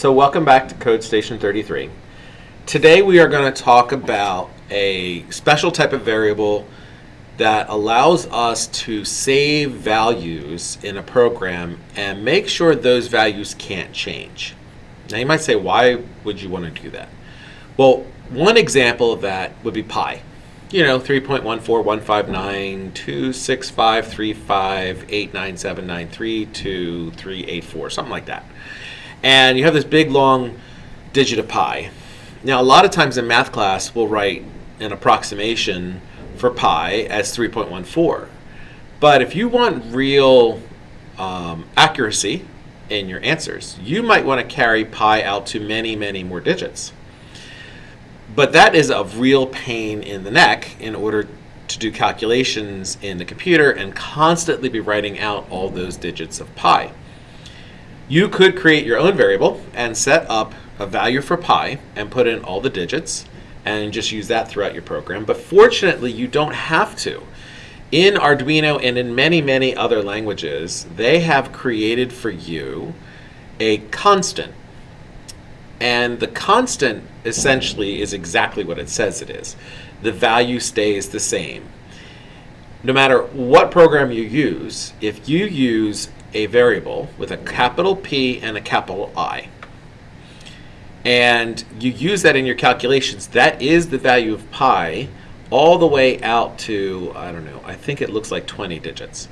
So welcome back to Code Station 33. Today we are going to talk about a special type of variable that allows us to save values in a program and make sure those values can't change. Now you might say, why would you want to do that? Well, one example of that would be pi. You know, 3.1415926535897932384, something like that. And you have this big long digit of pi. Now, a lot of times in math class, we'll write an approximation for pi as 3.14. But if you want real um, accuracy in your answers, you might want to carry pi out to many, many more digits. But that is a real pain in the neck in order to do calculations in the computer and constantly be writing out all those digits of pi. You could create your own variable and set up a value for pi and put in all the digits and just use that throughout your program. But fortunately, you don't have to. In Arduino and in many, many other languages, they have created for you a constant. And the constant essentially is exactly what it says it is. The value stays the same. No matter what program you use, if you use a variable with a capital P and a capital I. And you use that in your calculations. That is the value of pi all the way out to, I don't know, I think it looks like 20 digits.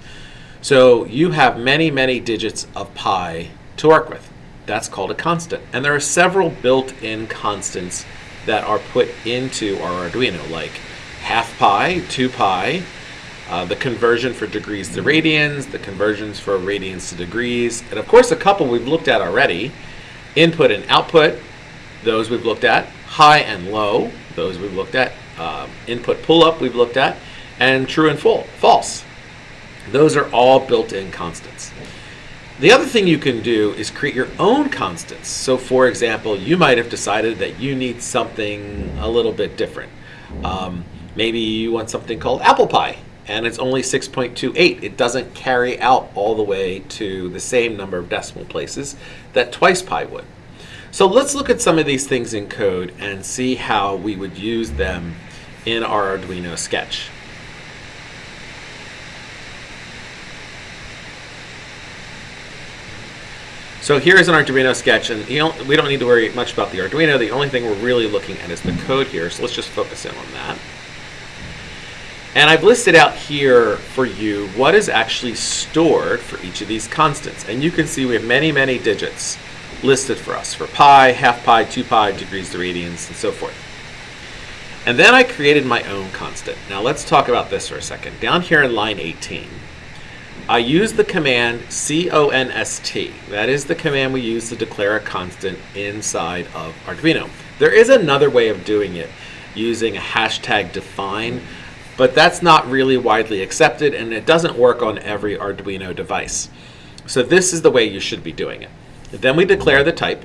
So you have many, many digits of pi to work with. That's called a constant. And there are several built-in constants that are put into our Arduino, like half pi, 2 pi, uh, the conversion for degrees to radians, the conversions for radians to degrees, and of course a couple we've looked at already. Input and output, those we've looked at. High and low, those we've looked at. Um, input pull-up we've looked at. And true and full, false. Those are all built-in constants. The other thing you can do is create your own constants. So for example, you might have decided that you need something a little bit different. Um, maybe you want something called apple pie and it's only 6.28. It doesn't carry out all the way to the same number of decimal places that twice pi would. So let's look at some of these things in code and see how we would use them in our Arduino sketch. So here is an Arduino sketch, and know, we don't need to worry much about the Arduino. The only thing we're really looking at is the code here, so let's just focus in on that. And I've listed out here for you what is actually stored for each of these constants. And you can see we have many, many digits listed for us for pi, half pi, 2 pi, degrees radians, and so forth. And then I created my own constant. Now let's talk about this for a second. Down here in line 18, I use the command const. That is the command we use to declare a constant inside of Arduino. There is another way of doing it using a hashtag define but that's not really widely accepted and it doesn't work on every Arduino device. So this is the way you should be doing it. Then we declare the type.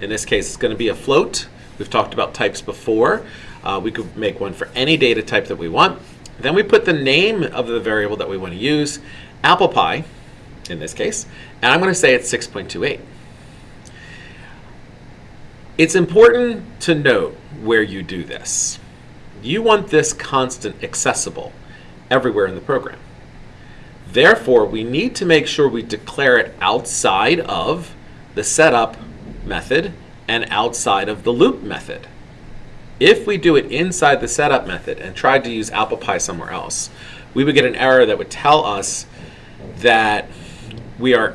In this case, it's going to be a float. We've talked about types before. Uh, we could make one for any data type that we want. Then we put the name of the variable that we want to use, apple pie, in this case, and I'm going to say it's 6.28. It's important to note where you do this. You want this constant accessible everywhere in the program. Therefore, we need to make sure we declare it outside of the setup method and outside of the loop method. If we do it inside the setup method and tried to use apple pie somewhere else, we would get an error that would tell us that we are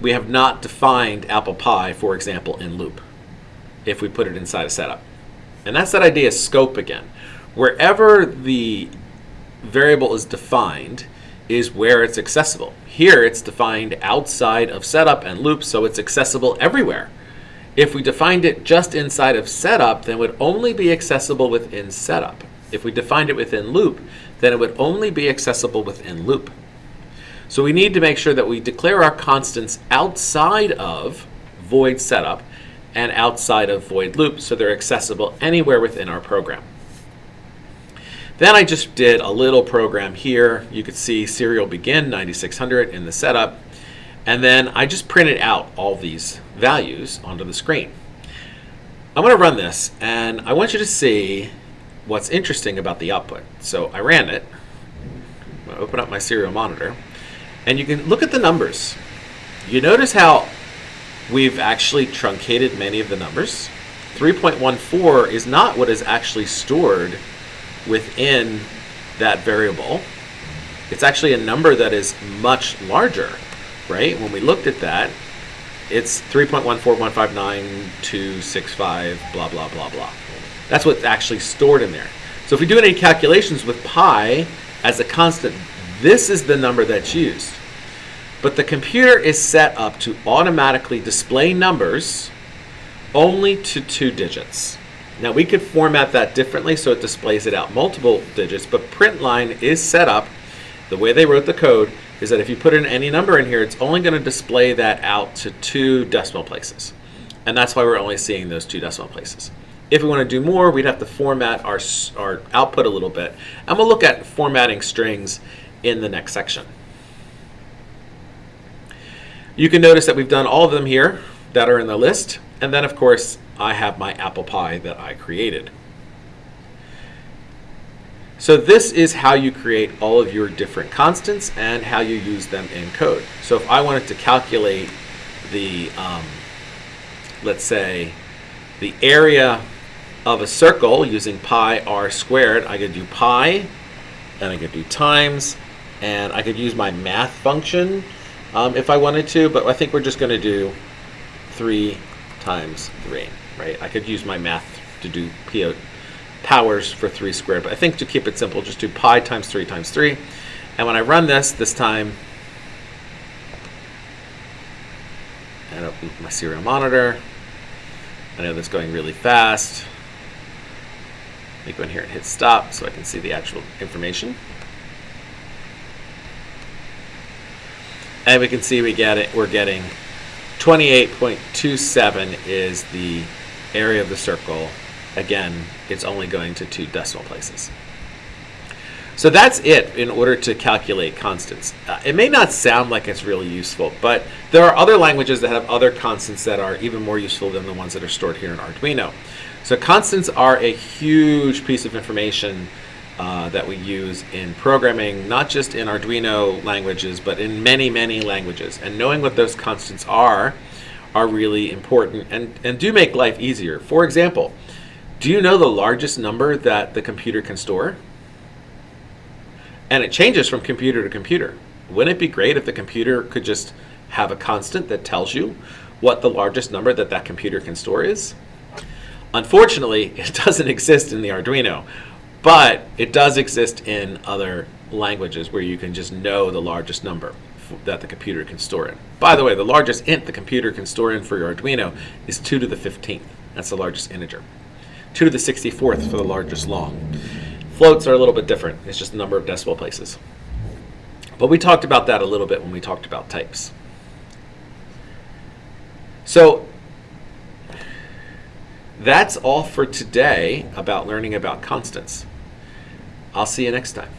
we have not defined apple pie, for example, in loop if we put it inside a setup. And that's that idea of scope again. Wherever the variable is defined is where it's accessible. Here it's defined outside of setup and loop, so it's accessible everywhere. If we defined it just inside of setup, then it would only be accessible within setup. If we defined it within loop, then it would only be accessible within loop. So we need to make sure that we declare our constants outside of void setup and outside of void loop so they're accessible anywhere within our program. Then I just did a little program here. You could see serial begin 9600 in the setup. And then I just printed out all these values onto the screen. I'm going to run this, and I want you to see what's interesting about the output. So I ran it. To open up my serial monitor, and you can look at the numbers. You notice how we've actually truncated many of the numbers. 3.14 is not what is actually stored within that variable. It's actually a number that is much larger, right? When we looked at that, it's 3.14159.265, blah, blah, blah, blah. That's what's actually stored in there. So if we do any calculations with pi as a constant, this is the number that's used. But the computer is set up to automatically display numbers only to two digits. Now we could format that differently so it displays it out multiple digits, but print line is set up, the way they wrote the code, is that if you put in any number in here, it's only going to display that out to two decimal places. And that's why we're only seeing those two decimal places. If we want to do more, we'd have to format our, our output a little bit. And we'll look at formatting strings in the next section. You can notice that we've done all of them here that are in the list. And then, of course, I have my apple pie that I created. So this is how you create all of your different constants and how you use them in code. So if I wanted to calculate the, um, let's say, the area of a circle using pi r squared, I could do pi, and I could do times, and I could use my math function um, if I wanted to, but I think we're just going to do 3 times 3, right? I could use my math to do pow, powers for 3 squared, but I think to keep it simple, just do pi times 3 times 3. And when I run this, this time, and open my serial monitor, I know that's going really fast. Let me go in here and hit stop so I can see the actual information. And we can see we get it, we're getting 28.27 is the area of the circle. Again, it's only going to two decimal places. So that's it in order to calculate constants. Uh, it may not sound like it's really useful, but there are other languages that have other constants that are even more useful than the ones that are stored here in Arduino. So constants are a huge piece of information uh, that we use in programming, not just in Arduino languages, but in many, many languages. And knowing what those constants are, are really important and, and do make life easier. For example, do you know the largest number that the computer can store? And it changes from computer to computer. Wouldn't it be great if the computer could just have a constant that tells you what the largest number that that computer can store is? Unfortunately, it doesn't exist in the Arduino. But it does exist in other languages where you can just know the largest number that the computer can store in. By the way, the largest int the computer can store in for your Arduino is 2 to the 15th. That's the largest integer. 2 to the 64th for the largest long. Floats are a little bit different. It's just the number of decimal places. But we talked about that a little bit when we talked about types. So that's all for today about learning about constants. I'll see you next time.